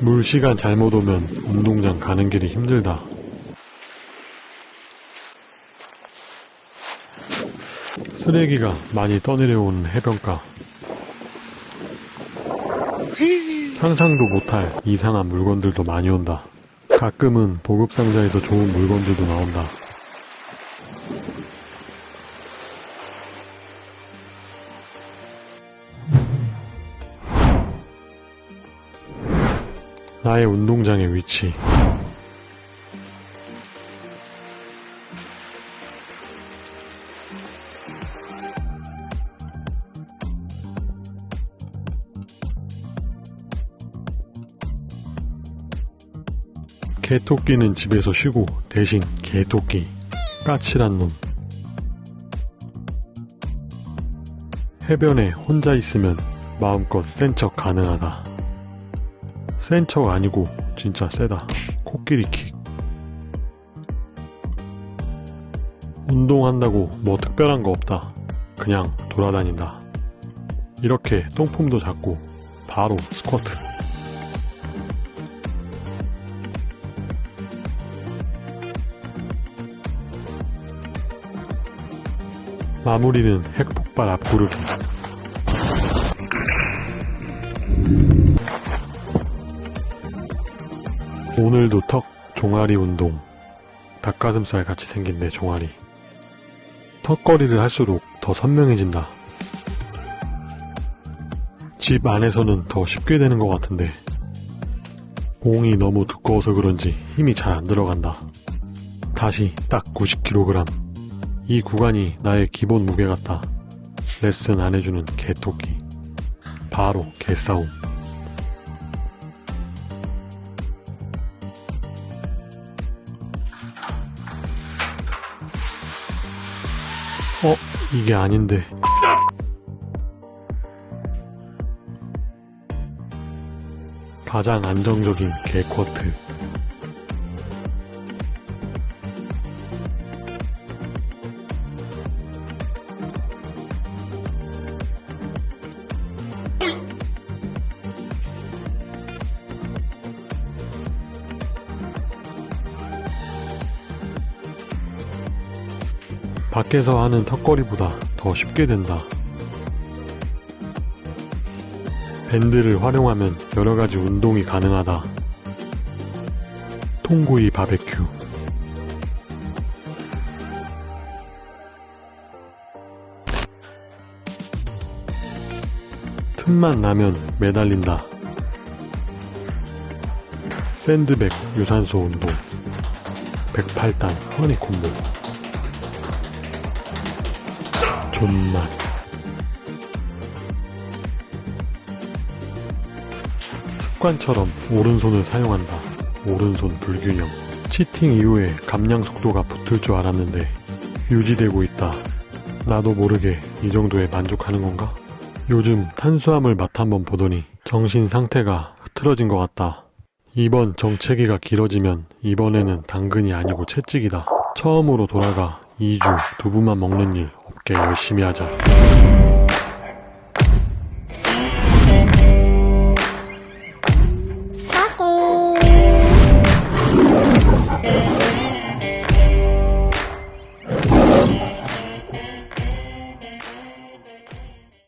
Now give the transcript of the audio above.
물 시간 잘못 오면 운동장 가는 길이 힘들다. 쓰레기가 많이 떠내려오는 해변가. 상상도 못할 이상한 물건들도 많이 온다. 가끔은 보급상자에서 좋은 물건들도 나온다. 나의 운동장의 위치. 개토끼는 집에서 쉬고 대신 개토끼. 까칠한 놈. 해변에 혼자 있으면 마음껏 센 척 가능하다 센 척 아니고 진짜 세다. 코끼리 킥. 운동한다고 뭐 특별한 거 없다. 그냥 돌아다닌다. 이렇게 똥폼도 잡고 바로 스쿼트. 마무리는 핵폭발 앞구르기. 오늘도 턱 종아리 운동. 닭가슴살 같이 생긴 내 종아리. 턱걸이를 할수록 더 선명해진다. 집 안에서는 더 쉽게 되는 것 같은데 공이 너무 두꺼워서 그런지 힘이 잘 안 들어간다. 다시 딱 90kg. 이 구간이 나의 기본 무게 같다. 레슨 안 해주는 개토끼. 바로 개싸움. 어, 이게 아닌데. 가장 안정적인 개쿼트. 밖에서 하는 턱걸이보다 더 쉽게 된다. 밴드를 활용하면 여러가지 운동이 가능하다. 통구이 바베큐 틈만 나면 매달린다. 샌드백 유산소 운동 108단 허니콤보 존맛 습관처럼 오른손을 사용한다. 오른손 불균형 치팅 이후에 감량 속도가 붙을 줄 알았는데 유지되고 있다. 나도 모르게 이 정도에 만족하는 건가? 요즘 탄수화물 맛 한번 보더니 정신 상태가 흐트러진 것 같다. 이번 정체기가 길어지면 이번에는 당근이 아니고 채찍이다. 처음으로 돌아가 2주 두부만 먹는 일 없게 열심히 하자.